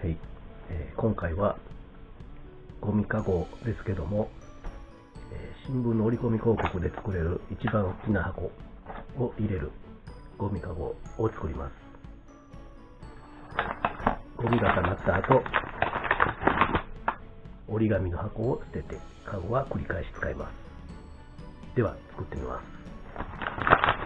はいえー今回はゴミかごですけども、えー新聞の折り込み広告で作れる一番大きな箱を入れるゴミかごを作ります。ゴミが溜まった後、折り紙の箱を捨てて、かごは繰り返し使います。では、作ってみます。